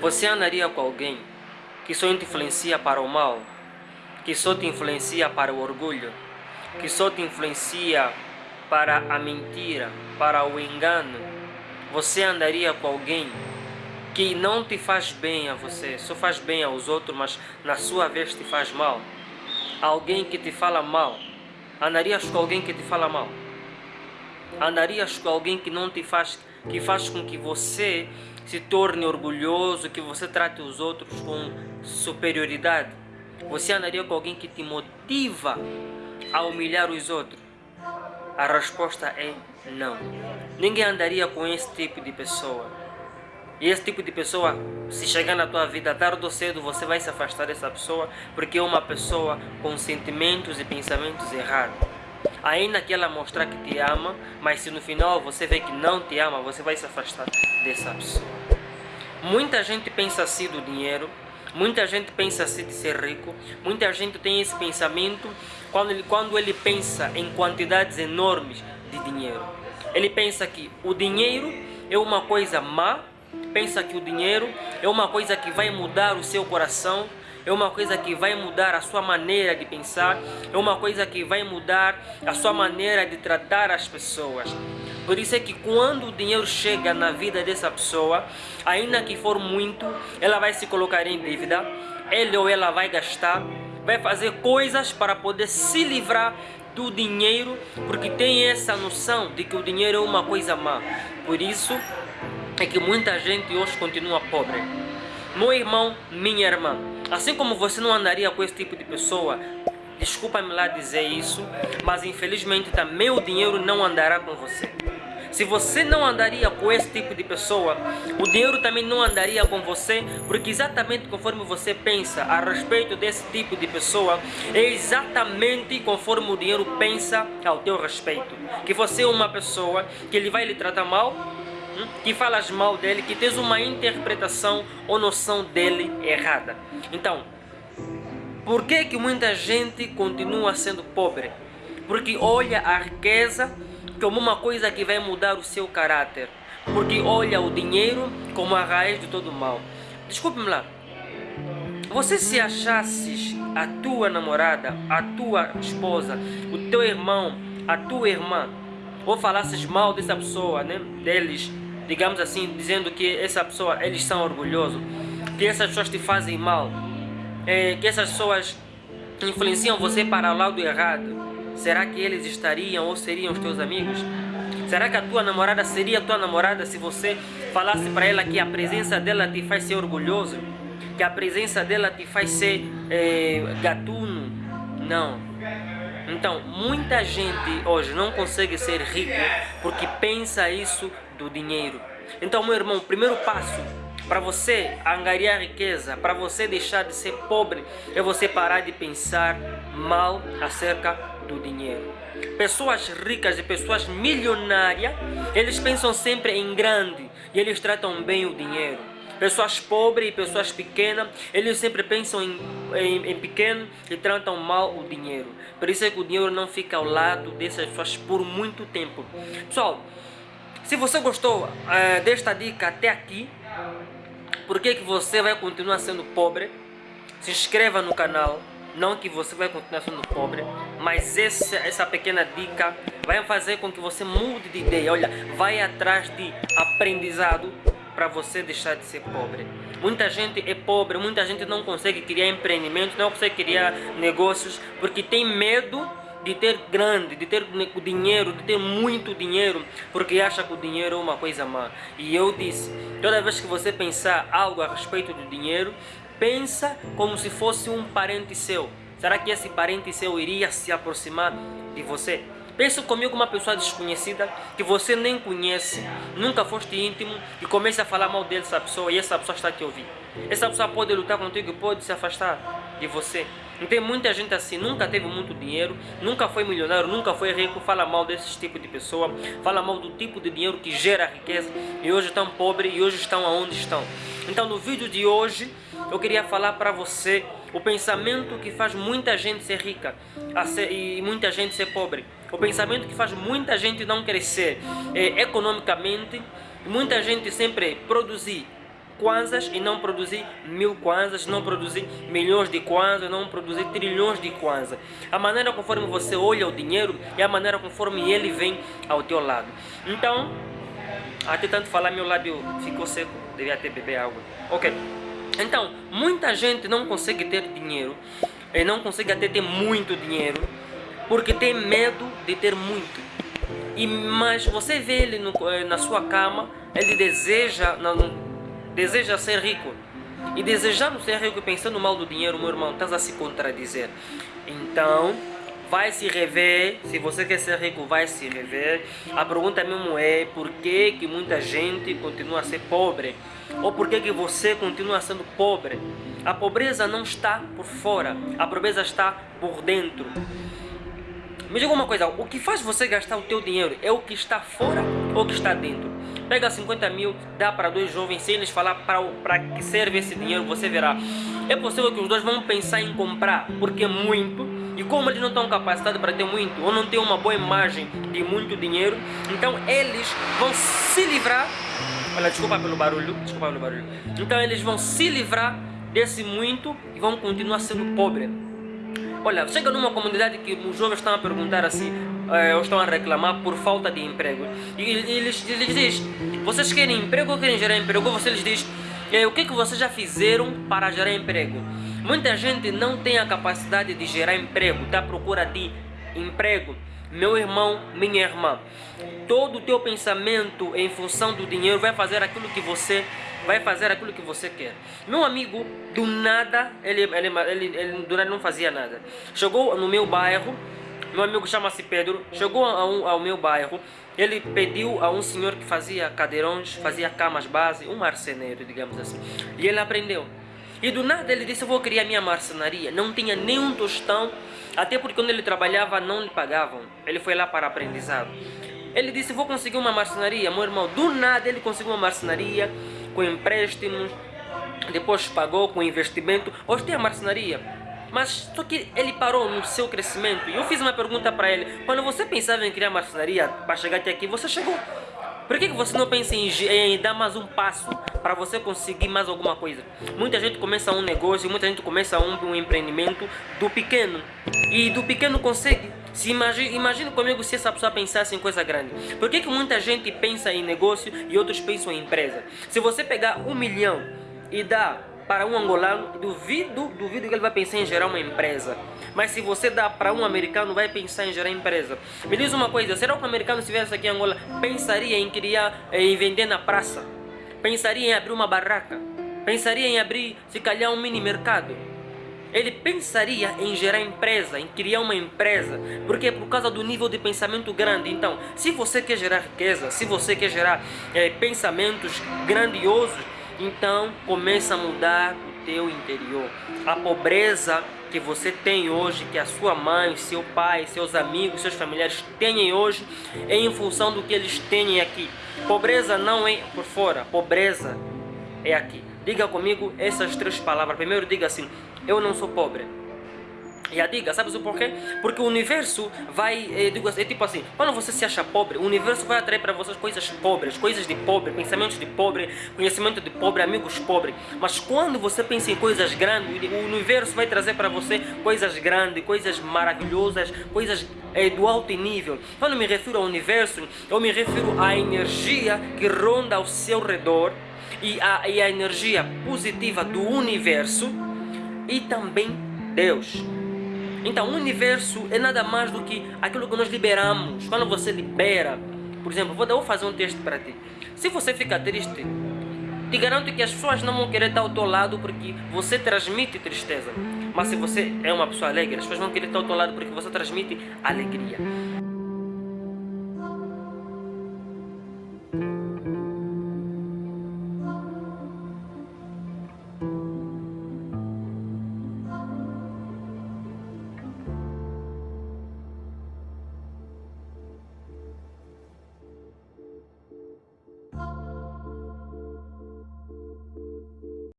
Você andaria com alguém que só te influencia para o mal, que só te influencia para o orgulho, que só te influencia para a mentira, para o engano? Você andaria com alguém que não te faz bem a você, só faz bem aos outros, mas na sua vez te faz mal? Alguém que te fala mal, andarias com alguém que te fala mal? Andarias com alguém que não te faz, que faz com que você se torne orgulhoso, que você trate os outros com superioridade? Você andaria com alguém que te motiva a humilhar os outros? A resposta é não. Ninguém andaria com esse tipo de pessoa. E esse tipo de pessoa, se chegar na tua vida tarde ou cedo, você vai se afastar dessa pessoa porque é uma pessoa com sentimentos e pensamentos errados. Ainda que ela mostrar que te ama, mas se no final você vê que não te ama, você vai se afastar dessa pessoa. Muita gente pensa assim do dinheiro, muita gente pensa assim de ser rico, muita gente tem esse pensamento quando ele, quando ele pensa em quantidades enormes de dinheiro. Ele pensa que o dinheiro é uma coisa má, pensa que o dinheiro é uma coisa que vai mudar o seu coração, é uma coisa que vai mudar a sua maneira de pensar, é uma coisa que vai mudar a sua maneira de tratar as pessoas. Por isso é que quando o dinheiro chega na vida dessa pessoa, ainda que for muito, ela vai se colocar em dívida, ele ou ela vai gastar, vai fazer coisas para poder se livrar do dinheiro, porque tem essa noção de que o dinheiro é uma coisa má. Por isso é que muita gente hoje continua pobre. Meu irmão, minha irmã, assim como você não andaria com esse tipo de pessoa, desculpa-me lá dizer isso, mas infelizmente também o dinheiro não andará com você. Se você não andaria com esse tipo de pessoa, o dinheiro também não andaria com você, porque exatamente conforme você pensa a respeito desse tipo de pessoa, é exatamente conforme o dinheiro pensa ao teu respeito. Que você é uma pessoa que ele vai lhe tratar mal, que falas mal dele, que tens uma interpretação ou noção dele errada. Então, por que que muita gente continua sendo pobre? Porque olha a riqueza como uma coisa que vai mudar o seu caráter. Porque olha o dinheiro como a raiz de todo mal. Desculpe-me lá. Você se achasses a tua namorada, a tua esposa, o teu irmão, a tua irmã, ou falasses mal dessa pessoa, né, deles, digamos assim, dizendo que essa pessoa, eles são orgulhosos, que essas pessoas te fazem mal, é, que essas pessoas influenciam você para o lado errado, Será que eles estariam ou seriam os teus amigos? Será que a tua namorada seria a tua namorada se você falasse para ela que a presença dela te faz ser orgulhoso? Que a presença dela te faz ser é, gatuno? Não. Então, muita gente hoje não consegue ser rico porque pensa isso do dinheiro. Então, meu irmão, primeiro passo para você angariar riqueza, para você deixar de ser pobre, é você parar de pensar mal acerca do dinheiro. Pessoas ricas e pessoas milionárias, eles pensam sempre em grande e eles tratam bem o dinheiro. Pessoas pobres e pessoas pequenas, eles sempre pensam em, em, em, pequeno e tratam mal o dinheiro. Por isso é que o dinheiro não fica ao lado dessas pessoas por muito tempo. Pessoal, se você gostou uh, desta dica até aqui, por que, que você vai continuar sendo pobre? Se inscreva no canal, não que você vai continuar sendo pobre, mas essa, essa pequena dica vai fazer com que você mude de ideia. Olha, vai atrás de aprendizado para você deixar de ser pobre. Muita gente é pobre, muita gente não consegue criar empreendimentos, não consegue criar negócios porque tem medo de ter grande, de ter dinheiro, de ter muito dinheiro, porque acha que o dinheiro é uma coisa má. E eu disse, toda vez que você pensar algo a respeito do dinheiro, pensa como se fosse um parente seu. Será que esse parente seu iria se aproximar de você? Pensa comigo uma pessoa desconhecida que você nem conhece, nunca foste íntimo e comece a falar mal dessa pessoa e essa pessoa está te ouvindo. Essa pessoa pode lutar contigo e pode se afastar de você. E tem muita gente assim, nunca teve muito dinheiro, nunca foi milionário, nunca foi rico, fala mal desse tipo de pessoa, fala mal do tipo de dinheiro que gera riqueza e hoje estão pobres e hoje estão aonde estão. Então no vídeo de hoje eu queria falar para você o pensamento que faz muita gente ser rica ser, e muita gente ser pobre. O pensamento que faz muita gente não crescer é, economicamente, muita gente sempre produzir kwanzas e não produzir mil kwanzas, não produzir milhões de kwanzas, não produzir trilhões de kwanzas. A maneira conforme você olha o dinheiro é a maneira conforme ele vem ao teu lado. Então, até tanto falar meu lábio ficou seco, devia ter beber água. Ok. Então, muita gente não consegue ter dinheiro e não consegue até ter muito dinheiro porque tem medo de ter muito. E, mas você vê ele no, eh, na sua cama, ele deseja, não, deseja ser rico. E desejando ser rico e pensando mal do dinheiro, meu irmão, estás a se contradizer. Então, vai se rever. Se você quer ser rico, vai se rever. A pergunta mesmo é por que, que muita gente continua a ser pobre? Ou por que, que você continua sendo pobre? A pobreza não está por fora, a pobreza está por dentro. Me diga uma coisa, o que faz você gastar o teu dinheiro é o que está fora o que está dentro? Pega 50 mil, dá para dois jovens, sem eles falar para que serve esse dinheiro, você verá. É possível que os dois vão pensar em comprar, porque é muito, e como eles não estão capacitados para ter muito, ou não têm uma boa imagem de muito dinheiro, então eles vão se livrar. Olha, desculpa pelo barulho, desculpa pelo barulho. Então eles vão se livrar desse muito e vão continuar sendo pobres. Olha, chega numa comunidade que os jovens estão a perguntar assim, eh, estão a reclamar por falta de emprego. E eles, eles dizem, vocês querem emprego ou querem gerar emprego? Você lhes diz, eh, o que, que vocês já fizeram para gerar emprego? Muita gente não tem a capacidade de gerar emprego, está à procura de emprego. Meu irmão, minha irmã, todo o teu pensamento em função do dinheiro vai fazer aquilo que você vai fazer aquilo que você quer. Meu amigo, do nada, ele, ele, ele, ele do nada não fazia nada. Chegou no meu bairro, meu amigo chama-se Pedro, chegou ao, ao meu bairro, ele pediu a um senhor que fazia cadeirões, fazia camas base, um marceneiro, digamos assim. E ele aprendeu. E do nada ele disse, eu vou criar minha marcenaria. Não tinha nenhum tostão, até porque quando ele trabalhava não lhe pagavam. Ele foi lá para aprendizado. Ele disse, vou conseguir uma marcenaria. Meu irmão, do nada ele conseguiu uma marcenaria com empréstimos, depois pagou com investimento, hoje tem a marcenaria. Mas só que ele parou no seu crescimento. E eu fiz uma pergunta para ele: quando você pensava em criar marcenaria para chegar até aqui, você chegou. Por que, que você não pensa em, em dar mais um passo para você conseguir mais alguma coisa? Muita gente começa um negócio, muita gente começa um, um empreendimento do pequeno. E do pequeno consegue. Se imagine, imagine comigo se essa pessoa pensasse em coisa grande. Por que, que muita gente pensa em negócio e outros pensam em empresa? Se você pegar um milhão e dar para um angolano, duvido, duvido que ele vai pensar em gerar uma empresa. Mas se você dá para um americano, vai pensar em gerar empresa. Me diz uma coisa, será que um americano se viesse aqui em Angola, pensaria em criar, em vender na praça? Pensaria em abrir uma barraca? Pensaria em abrir, se calhar, um mini mercado? ele pensaria em gerar empresa, em criar uma empresa, porque é por causa do nível de pensamento grande. Então, se você quer gerar riqueza, se você quer gerar é, pensamentos grandiosos, então começa a mudar o teu interior. A pobreza que você tem hoje, que a sua mãe, seu pai, seus amigos, seus familiares têm hoje, é em função do que eles têm aqui. Pobreza não é por fora, pobreza é aqui. Diga comigo essas três palavras. Primeiro diga assim, eu não sou pobre. E a diga, sabes o porquê? Porque o universo vai, é, digo, é tipo assim, quando você se acha pobre, o universo vai atrair para vocês coisas pobres, coisas de pobre, pensamentos de pobre, conhecimento de pobre, amigos pobres. Mas quando você pensa em coisas grandes, o universo vai trazer para você coisas grandes, coisas maravilhosas, coisas é, do alto nível. Quando me refiro ao universo, eu me refiro à energia que ronda ao seu redor e a, e energia positiva do universo e também Deus. Então, o universo é nada mais do que aquilo que nós liberamos. Quando você libera, por exemplo, vou, vou fazer um texto para ti. Se você fica triste, te garanto que as pessoas não vão querer estar ao teu lado porque você transmite tristeza. Mas se você é uma pessoa alegre, as pessoas vão querer estar ao teu lado porque você transmite alegria.